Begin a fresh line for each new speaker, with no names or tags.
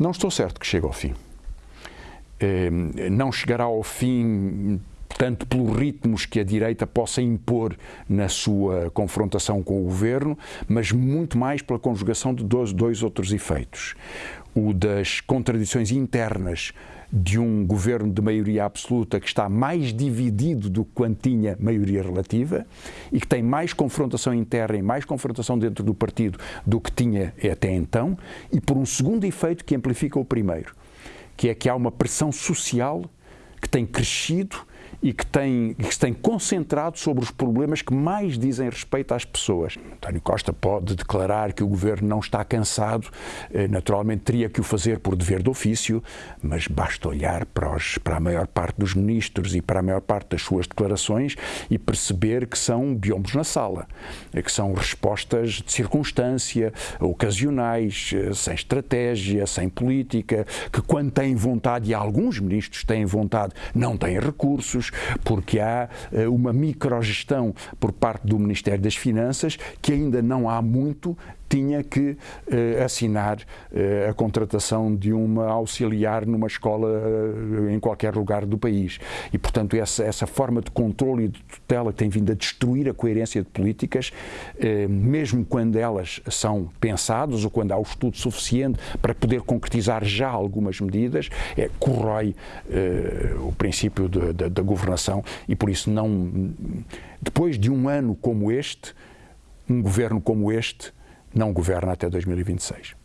Não estou certo que chegue ao fim. Eh, não chegará ao fim tanto pelos ritmos que a direita possa impor na sua confrontação com o governo, mas muito mais pela conjugação de dois, dois outros efeitos. O das contradições internas de um governo de maioria absoluta que está mais dividido do que quando tinha maioria relativa e que tem mais confrontação interna e mais confrontação dentro do partido do que tinha até então, e por um segundo efeito que amplifica o primeiro, que é que há uma pressão social que tem crescido e que tem, que se tem concentrado sobre os problemas que mais dizem respeito às pessoas. António Costa pode declarar que o governo não está cansado, eh, naturalmente teria que o fazer por dever de ofício, mas basta olhar para, os, para a maior parte dos ministros e para a maior parte das suas declarações e perceber que são biombos na sala, eh, que são respostas de circunstância, ocasionais, eh, sem estratégia, sem política, que quando têm vontade, e alguns ministros têm vontade, não têm recursos, porque há uh, uma microgestão por parte do Ministério das Finanças que ainda não há muito tinha que uh, assinar uh, a contratação de uma auxiliar numa escola em qualquer lugar do país. E, portanto, essa, essa forma de controle e de tutela tem vindo a destruir a coerência de políticas, mesmo quando elas são pensadas ou quando há o estudo suficiente para poder concretizar já algumas medidas, é, corrói o princípio da governação e, por isso, não. Depois de um ano como este, um governo como este, não governa até 2026.